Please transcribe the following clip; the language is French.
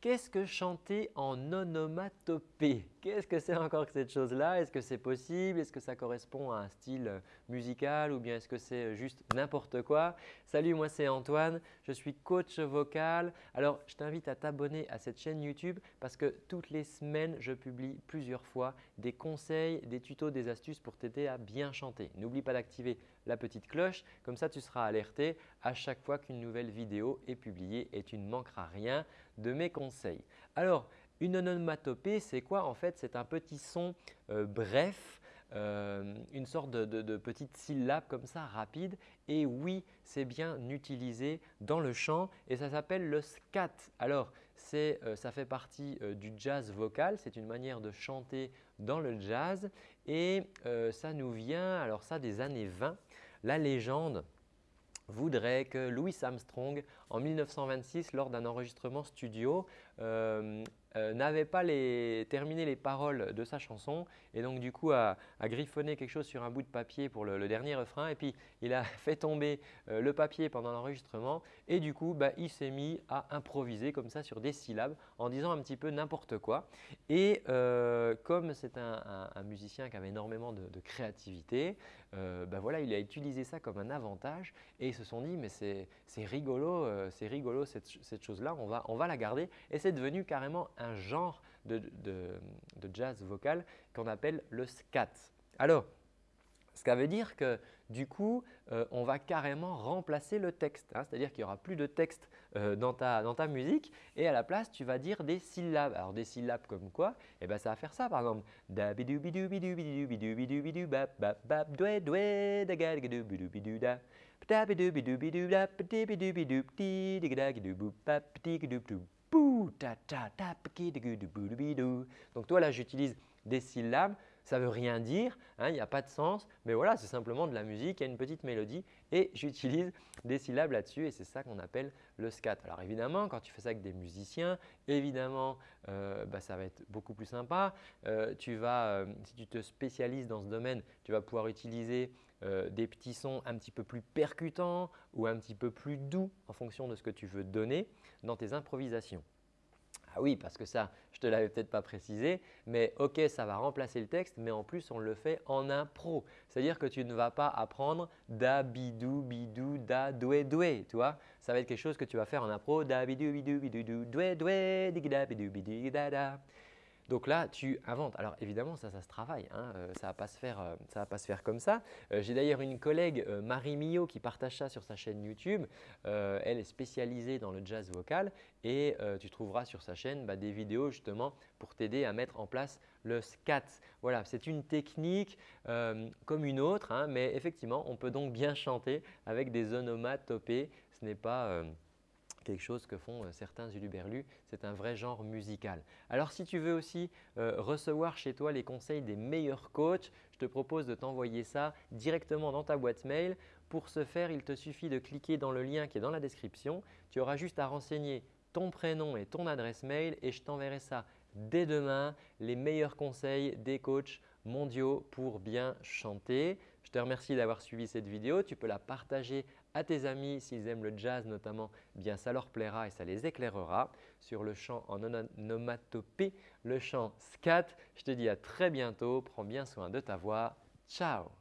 Qu'est-ce que chanter en onomatopée? Qu'est-ce que c'est encore que cette chose-là? Est-ce que c'est possible? Est-ce que ça correspond à un style euh, musical? Ou bien est-ce que c'est euh, juste n'importe quoi? Salut, moi c'est Antoine, je suis coach vocal. Alors, je t'invite à t'abonner à cette chaîne YouTube parce que toutes les semaines, je publie plusieurs fois des conseils, des tutos, des astuces pour t'aider à bien chanter. N'oublie pas d'activer la petite cloche, comme ça tu seras alerté à chaque fois qu'une nouvelle vidéo est publiée et tu ne manqueras rien de mes conseils. Alors, une onomatopée, c'est quoi? En fait, c'est un petit son euh, bref, euh, une sorte de, petite syllabe comme ça, rapide. Et oui, c'est bien utilisé dans le chant et ça s'appelle le scat. Alors, euh, ça fait partie du jazz vocal. C'est une manière de chanter dans le jazz et ça nous vient, alors ça, des années 20. La légende voudrait que Louis Armstrong, en 1926, lors d'un enregistrement studio, euh, euh, n'avait pas terminé les paroles de sa chanson et donc du coup a, griffonné quelque chose sur un bout de papier pour le, dernier refrain et puis il a fait tomber euh, le papier pendant l'enregistrement et du coup bah, il s'est mis à improviser comme ça sur des syllabes en disant un petit peu n'importe quoi. Et euh, comme c'est un, musicien qui avait énormément de, créativité, bah, voilà, il a utilisé ça comme un avantage et ils se sont dit mais c'est rigolo, c'est rigolo cette, cette chose-là, on va, on va la garder et c'est devenu carrément un genre de, jazz vocal qu'on appelle le scat. Alors, ce qui veut dire que du coup, euh, on va carrément remplacer le texte. Hein. C'est-à-dire qu'il n'y aura plus de texte euh, dans, ta, dans, ta, musique et à la place, tu vas dire des syllabes. Alors des syllabes comme quoi? Eh bien, ça va faire ça par exemple. Donc toi là, j'utilise des syllabes, ça ne veut rien dire, hein, il n'y a pas de sens, mais voilà, c'est simplement de la musique, il y a une petite mélodie et j'utilise des syllabes là-dessus et c'est ça qu'on appelle le scat. Alors évidemment, quand tu fais ça avec des musiciens, évidemment, euh, bah, ça va être beaucoup plus sympa. Euh, tu vas, euh, si tu te spécialises dans ce domaine, tu vas pouvoir utiliser des petits sons un petit peu plus percutants ou un petit peu plus doux en fonction de ce que tu veux donner dans tes improvisations. Ah oui, parce que ça, je ne te l'avais peut-être pas précisé, mais ok, ça va remplacer le texte, mais en plus, on le fait en impro. C'est-à-dire que tu ne vas pas apprendre da, bidou, bidou, da, doué, doué, tu vois. Ça va être quelque chose que tu vas faire en impro, da, bidou, bidou, bidou, doué, doué, digida, bidou, bidou, da, da. Donc là, tu inventes. Alors évidemment, ça, se travaille. Hein. Euh, ça ne va, pas se faire, euh, va pas se faire comme ça. Euh, j'ai d'ailleurs une collègue, Marie Millot, qui partage ça sur sa chaîne YouTube. elle est spécialisée dans le jazz vocal et tu trouveras sur sa chaîne bah, des vidéos justement pour t'aider à mettre en place le scat. Voilà, c'est une technique comme une autre, hein, mais effectivement, on peut donc bien chanter avec des onomatopées. Ce n'est pas quelque chose que font euh, certains uluberlus. C'est un vrai genre musical. Alors si tu veux aussi euh, recevoir chez toi les conseils des meilleurs coachs, je te propose de t'envoyer ça directement dans ta boîte mail. Pour ce faire, il te suffit de cliquer dans le lien qui est dans la description. Tu auras juste à renseigner ton prénom et ton adresse mail et je t'enverrai ça dès demain, les meilleurs conseils des coachs mondiaux pour bien chanter. Je te remercie d'avoir suivi cette vidéo. Tu peux la partager tes amis s'ils aiment le jazz notamment, bien ça leur plaira et ça les éclairera. Sur le chant en onomatopée, le chant scat, je te dis à très bientôt. Prends bien soin de ta voix. Ciao